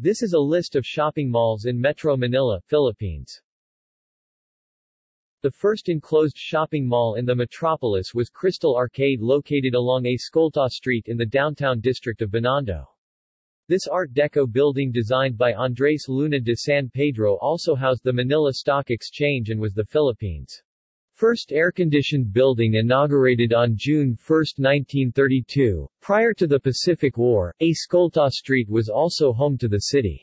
This is a list of shopping malls in Metro Manila, Philippines. The first enclosed shopping mall in the metropolis was Crystal Arcade located along Escolta Street in the downtown district of Binondo. This Art Deco building designed by Andres Luna de San Pedro also housed the Manila Stock Exchange and was the Philippines' first air-conditioned building inaugurated on June 1, 1932. Prior to the Pacific War, Escolta Street was also home to the city's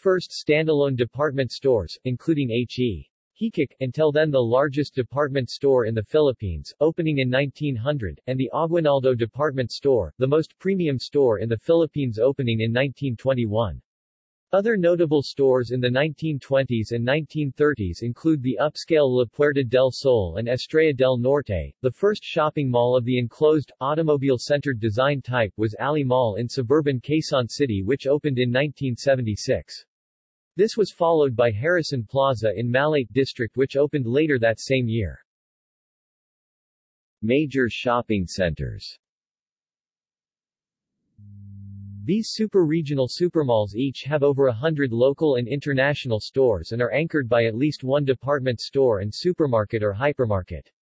first standalone department stores, including H.E. Heacock, until then the largest department store in the Philippines, opening in 1900, and the Aguinaldo Department Store, the most premium store in the Philippines opening in 1921. Other notable stores in the 1920s and 1930s include the upscale La Puerta del Sol and Estrella del Norte. The first shopping mall of the enclosed, automobile-centered design type was Ali Mall in suburban Quezon City which opened in 1976. This was followed by Harrison Plaza in Malate District which opened later that same year. Major shopping centers These super-regional supermalls each have over a hundred local and international stores and are anchored by at least one department store and supermarket or hypermarket.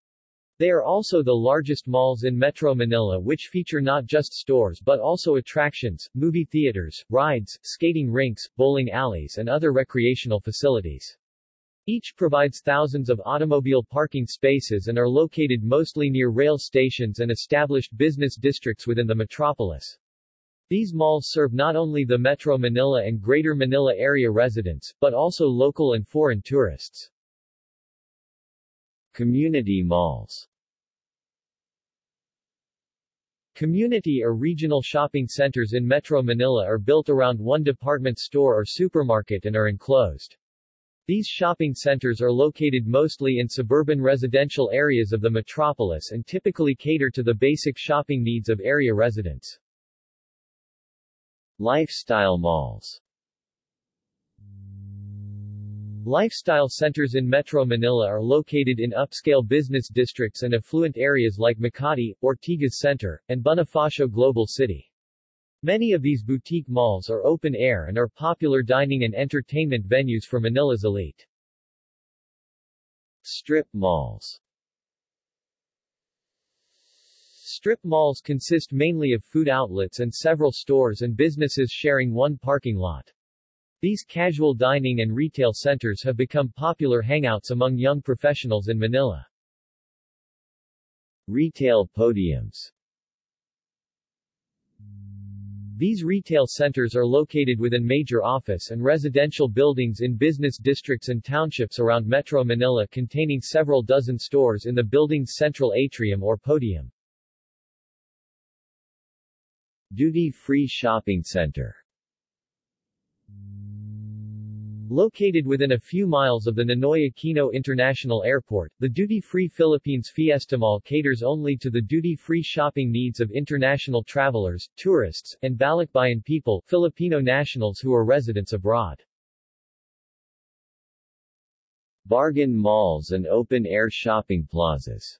They are also the largest malls in Metro Manila which feature not just stores but also attractions, movie theaters, rides, skating rinks, bowling alleys and other recreational facilities. Each provides thousands of automobile parking spaces and are located mostly near rail stations and established business districts within the metropolis. These malls serve not only the Metro Manila and Greater Manila area residents, but also local and foreign tourists. Community malls Community or regional shopping centers in Metro Manila are built around one department store or supermarket and are enclosed. These shopping centers are located mostly in suburban residential areas of the metropolis and typically cater to the basic shopping needs of area residents. Lifestyle malls Lifestyle centers in Metro Manila are located in upscale business districts and affluent areas like Makati, Ortigas Center, and Bonifacio Global City. Many of these boutique malls are open-air and are popular dining and entertainment venues for Manila's elite. Strip malls Strip malls consist mainly of food outlets and several stores and businesses sharing one parking lot. These casual dining and retail centers have become popular hangouts among young professionals in Manila. Retail podiums These retail centers are located within major office and residential buildings in business districts and townships around Metro Manila containing several dozen stores in the building's central atrium or podium. Duty-free shopping center Located within a few miles of the Ninoy Aquino International Airport, the duty-free Philippines Fiesta Mall caters only to the duty-free shopping needs of international travelers, tourists, and Balikbayan people Filipino nationals who are residents abroad. Bargain malls and open-air shopping plazas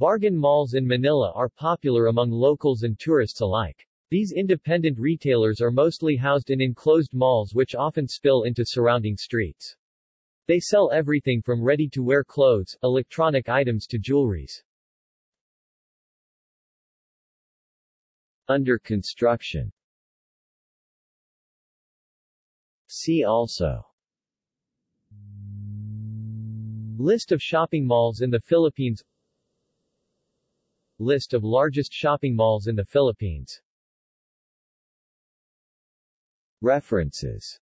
Bargain malls in Manila are popular among locals and tourists alike. These independent retailers are mostly housed in enclosed malls which often spill into surrounding streets. They sell everything from ready-to-wear clothes, electronic items to jewelries. Under construction See also List of shopping malls in the Philippines List of largest shopping malls in the Philippines. References